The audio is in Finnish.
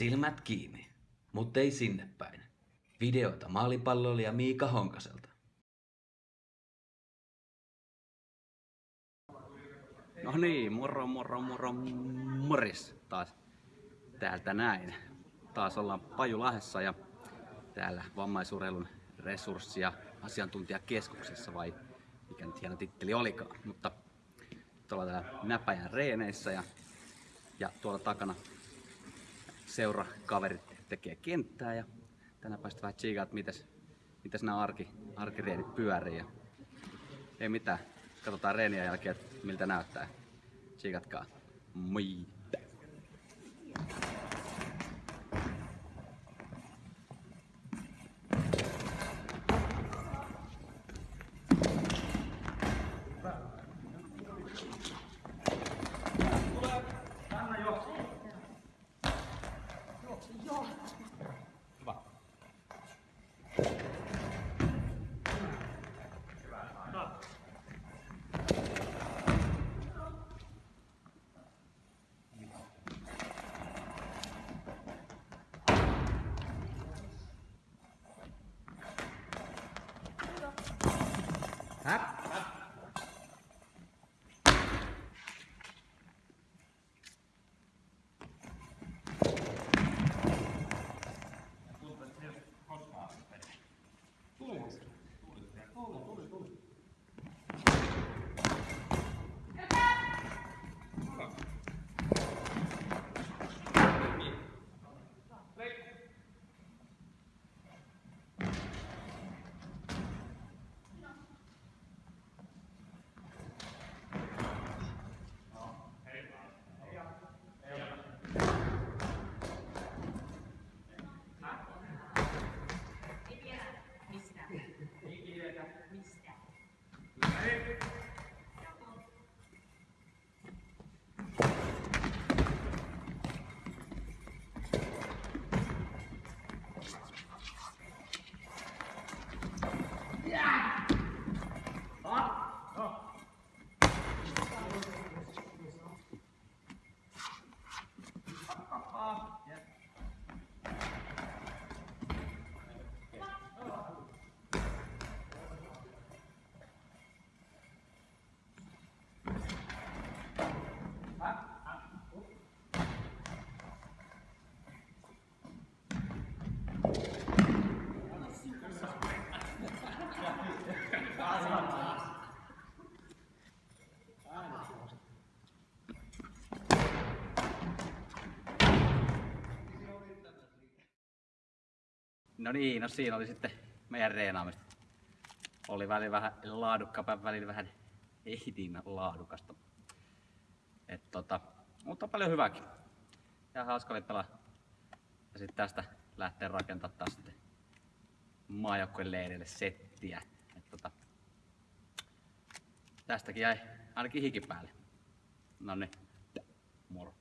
Silmät kiinni, mutta ei sinne päin. Videota maalipalloilija Miika Honkaselta. No niin, moro moro moro moris taas täältä näin. Taas ollaan Pajulahessa ja täällä vammaisurheilun resurssi- ja asiantuntijakeskuksessa vai mikä nyt hieno titteli olikaan. Mutta tuolla täällä näpäjän reeneissä ja, ja tuolla takana seurakaverit tekee kenttää ja tänään päästä vähän tsiikaa, että mitäs, mitäs nämä arki, arkireenit pyörii. Ja ei mitään, katsotaan reenien jälkeen, että miltä näyttää. Tsiikatkaa. Moi! off. No niin, no siinä oli sitten meidän reenaamista. Oli välillä vähän laadukkaapa, välillä vähän ei niin laadukasta. Et tota, mutta paljon hyväkin. Ja hauska oli pelaa. Ja sitten tästä lähtee rakentamaan taas sitten maajoukkueen leirille settiä. Et tota, tästäkin jäi ainakin hiki päälle. No niin, moro.